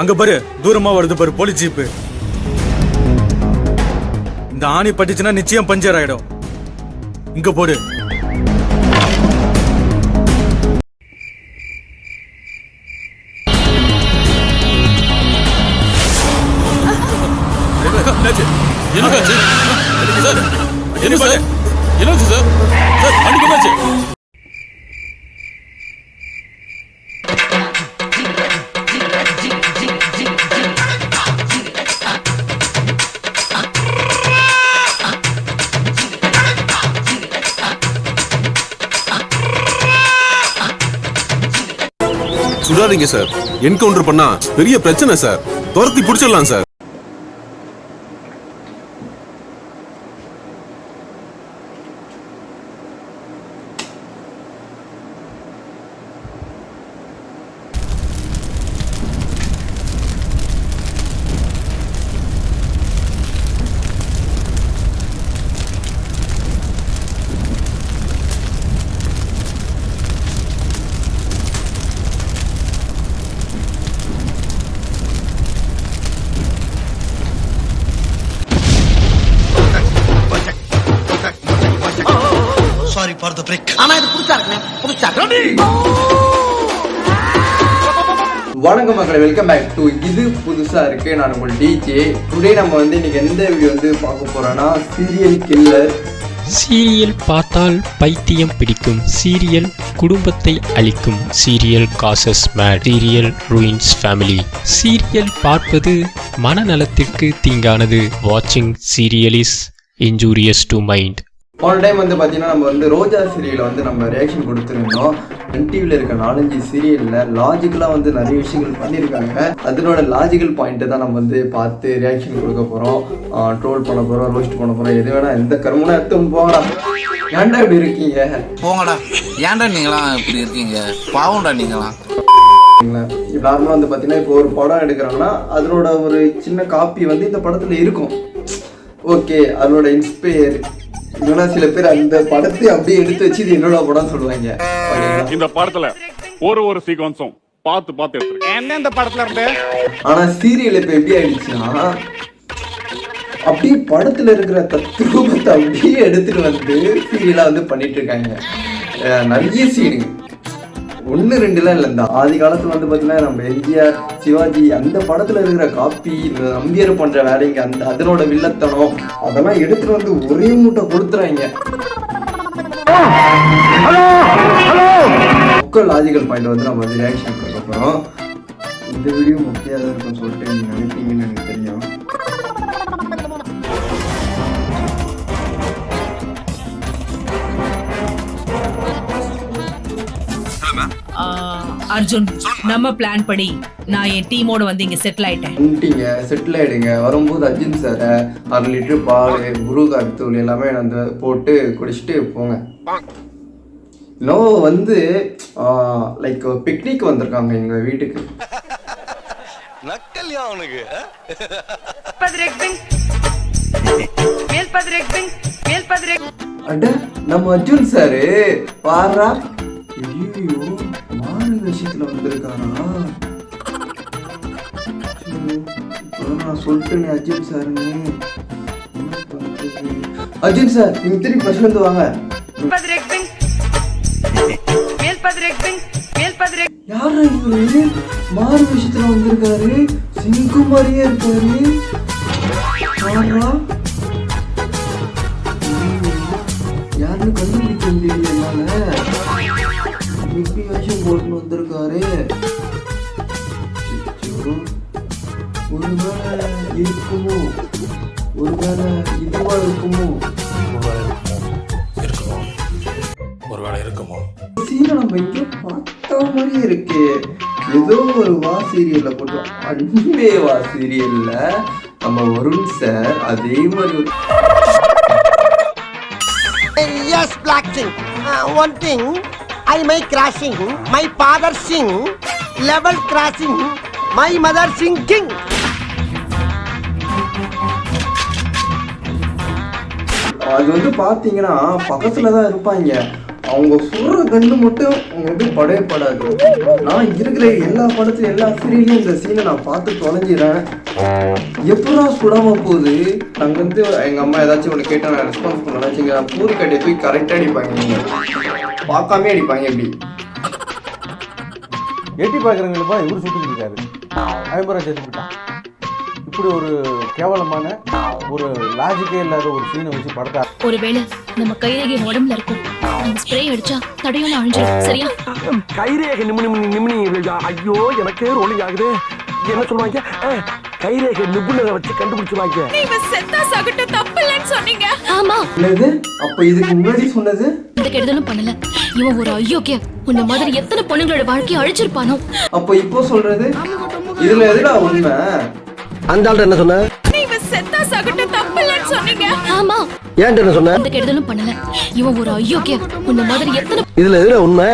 அங்க பாரு தூரமா வருது பாரு போலீஸ் ஜீப்பு இந்த ஆணி பட்டுச்சுன்னா நிச்சயம் பஞ்சர் ஆயிடும். இங்க போடு. என்னாச்சு? என்னாச்சு சார், என்ன சார்? என்னாச்சு சார்? சார் வண்டிக்கு என்னாச்சு சுடாதீங்க சார் என்கவுண்டர் பண்ணா பெரிய பிரச்சனை சார் துரத்தி பிடிச்சிடலாம் சார் ஃபார் த பிரேக் ஆனா இது புதுசா இருக்குண்ணே. புதுசா வணக்கம் மக்களை வெல்கம் பேக் டு இது புதுசா இருக்கு. நான் உங்கள் டிஜே டுடே நம்ம வந்து இன்னைக்கு எந்த வீடியோ வந்து பார்க்க போறோம்னா சீரியல் கில்லர் சீரியல் பார்த்தால் பைத்தியம் பிடிக்கும். சீரியல் குடும்பத்தை அழிக்கும். Serial causes mad serial ruins family serial பார்ப்பது மனநலத்திற்கு தீங்கானது. வாட்சிங் serial is injurious to mind போன டைம் வந்து பார்த்தீங்கன்னா நம்ம வந்து ரோஜா சீரியலை வந்து நம்ம ரியாக்ஷன் கொடுத்துருந்தோம். என் டிவியில் இருக்க நாலஞ்சு சீரியலில் லாஜிக்கலாக வந்து நிறைய விஷயங்கள் பண்ணியிருக்காங்க. அதனோட லாஜிக்கல் பாயிண்ட்டை தான் நம்ம வந்து பார்த்து ரியாக்ஷன் கொடுக்க போகிறோம் ட்ரோல் பண்ண போகிறோம் ரோஸ்ட் பண்ண போகிறோம் எது வேணா எந்த கருமனா எடுத்து போங்கடா. ஏன்டா இப்படி இருக்கீங்க? போங்கடா. ஏன்டா நீங்களாம் இப்படி இருக்கீங்க? பாவம்டா நீங்களாம். நார்மலாக வந்து பார்த்தீங்கன்னா இப்போ ஒரு படம் எடுக்கிறாங்கன்னா அதனோட ஒரு சின்ன காப்பி வந்து இந்த படத்தில் இருக்கும். ஓகே அதனோட இன்ஸ்பயர் இல்லைன்னா சில பேர் அந்த படத்தை அப்படியே எடுத்து வச்சு இது என்னோட படம் சொல்லுவாங்க. இந்த படத்துல ஒரு ஒரு சீக்வன்ஸும் பார்த்து பார்த்து எடுத்துருக்கேன். எந்தெந்த படத்துல இருந்து? ஆனா சீரியல் இப்ப எப்படி ஆயிடுச்சுன்னா அப்படியே படத்துல இருக்கிற தத்ரூபத்தை அப்படியே எடுத்துட்டு வந்து சீரியலா வந்து பண்ணிட்டு இருக்காங்க. நிறைய சீனுங்க ஒன்று ரெண்டுலாம் இல்லை. இந்த ஆதி காலத்துல வந்து பார்த்தீங்கன்னா நம்ம எம்ஜிஆர் சிவாஜி அந்த படத்துல இருக்கிற காப்பி நம்பியர் பண்ற வேலைங்க அந்த அதனோட வில்லத்தனம் அதெல்லாம் எடுத்துகிட்டு வந்து ஒரே மூட்டை கொடுத்துறாங்க புக்கல் லாஜிக்கல் பாயிண்ட் வந்து நம்ம வந்து ரியாக்ஷன் கொடுக்க போகிறோம் இந்த வீடியோ முக்கியதாக இருக்கும்னு சொல்லிட்டு நீங்கள் நினைப்பீங்கன்னு எனக்கு தெரியும். அர்ஜுன் நம்ம பிளான் படி நான் என் டீமோட வந்து இங்க செட்டில் ஆயிட்டேன். வந்துட்டீங்க செட்டில் ஆகிடுங்க வரும்போது அர்ஜுன் சாரை அரை லிட்டர் பால் முருகார் தூள் எல்லாமே வந்து போட்டு குடிச்சிட்டு போங்க. இன்னும் வந்து லைக் பிக்னிக் வந்திருக்காங்க எங்கள் வீட்டுக்கு. நக்கல்யா அவனுக்கு அட நம்ம அர்ஜுன் சாரு பாரா? விஷயத்துல வந்திருக்காரா நான் சொல்லிட்டேனே அர்ஜுன் சாருன்னு? அர்ஜுன் சார் நீங்க திரும்பி ஃபர்ஸ்ட்ல இருந்து வாங்க. யாரா இவரு? மாறு விஷயத்துல வந்திருக்காரு. சிங்கு மாதிரியே இருக்காரு அச்சோ. ஒருவேளை இருக்குமோ ஒருவேளை இதுவா இருக்குமோ ஒருவேளை இருக்குமோ சீரை நம்ம இங்கே பார்த்த மாதிரியே இருக்கு ஏதோ ஒரு வா சீரியல்ல போட்டு அன்பே வா சீரியல்ல நம்ம வருண் சார் அதே மாதிரி ஒரு King. Uh, I my crashing my father sing level crossing my mother singing அது வந்து பாத்தீங்கன்னா பக்கத்துல தான் இருப்பாங்க அவங்க சொல்ற கண்ணு மட்டும் உங்களுக்கு படவே படாது நான் இருக்கிற எல்லா படத்துலையும் எல்லா சீரியலையும் இந்த சீனை நான் பார்த்து தொலைஞ்சிடறேன் எப்படா சுடாம போகுது? நாங்கள் வந்து எங்கள் அம்மா ஏதாச்சும் ஒன்று கேட்டால் நான் ரெஸ்பான்ஸ் பண்ணலாம் வச்சுங்க பூரி கட்டையை போய் கரெக்டாக அடிப்பாங்க நீங்கள் பார்க்காமே அடிப்பாங்க எப்படி எட்டி பார்க்குறவங்களுப்பா இவர் சுட்டு இருக்காரு. ஐம்பரா சேர்த்து விட்டான் இப்படி ஒரு கேவலமான ஒரு லாஜிக்கே இல்லாத ஒரு சீனை வச்சு படத்தை ஒருவேளை நம்ம கைரேகை உடம்புல இருக்கும் நம்ம ஸ்ப்ரே அடிச்சா தடையும் அழிஞ்சிடும் சரியா? கைரேகை நிமினி நிமினி ஐயோ எனக்கே ரோலிங் ஆகுது. என்ன சொல்லுவாங்க? கைரேகை நிபுணரை வச்சு கண்டுபிடிச்சுவாங்க செத்தா சகட்டு தப்பு இல்லைன்னு சொன்னீங்க. ஆமா. என்னது? அப்போ இதுக்கு முன்னாடி சொன்னது? இந்த கெடுதலும் பண்ணல. இவன் ஒரு அயோக்கிய. உன்ன மாதிரி எத்தனை பொண்ணுங்களோட வாழ்க்கையை அழிச்சிருப்பானோ? அப்போ இப்போ சொல்றது? இதுல எதுடா உண்மை? அந்த ஆள்கிட்ட என்ன சொன்ன? செத்தா சகட்டு தப்பு இல்லைன்னு சொன்னீங்க. ஆமா. ஏன்ட்ட என்ன சொன்ன? இந்த கெடுதலும் பண்ணல. இவன் ஒரு அயோக்கிய உன்ன மாதிரி எத்தனை இதுல எதுல உண்மை?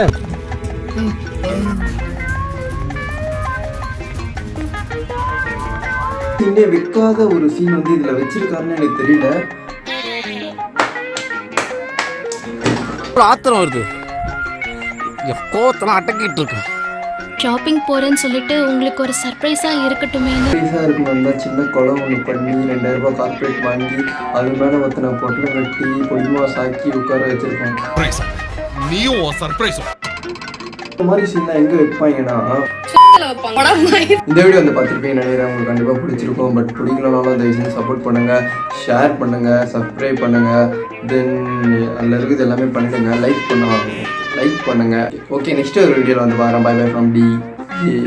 சீனே வைக்காத ஒரு சீன் வந்து இதுல வச்சிருக்காருன்னு எனக்கு தெரியல. ஆத்திரம் வருது. என் கோவத்தெல்லாம் அடக்கிட்டு இருக்கேன். ஷாப்பிங் போறேன்னு சொல்லிட்டு உங்களுக்கு ஒரு சர்ப்ரைஸா இருக்கட்டுமே பைசா இருக்கணும். தான் சின்ன குளம் ஒன்று பண்ணி ரெண்டாயிரம் ரூபாய் கார்பரேட் வாங்கி அது மேலே ஒருத்தனை பொட்டில் கட்டி பொடிமா சாக்கி உட்கார வச்சிருக்கோம் நீயும் சர்ப்ரைஸ் இந்த மாதிரி சீன்லாம் எங்கே வைப்பாங்கன்னா? இந்த வீடியோ வந்து பார்த்துருப்பீங்க நினைக்கிறேன். உங்களுக்கு கண்டிப்பாக பிடிச்சிருக்கும். பட் பிடிக்கலனாலும் தயவு செஞ்சு சப்போர்ட் பண்ணுங்கள் ஷேர் பண்ணுங்கள் சப்ஸ்கிரைப் பண்ணுங்கள் தென் அதில் இருக்குது எல்லாமே பண்ணிடுங்க லைக் பண்ண லைக் பண்ணுங்கள் ஓகே நெக்ஸ்ட் ஒரு வீடியோவில் வந்து பாருங்க பை பை ஃப்ரம் டி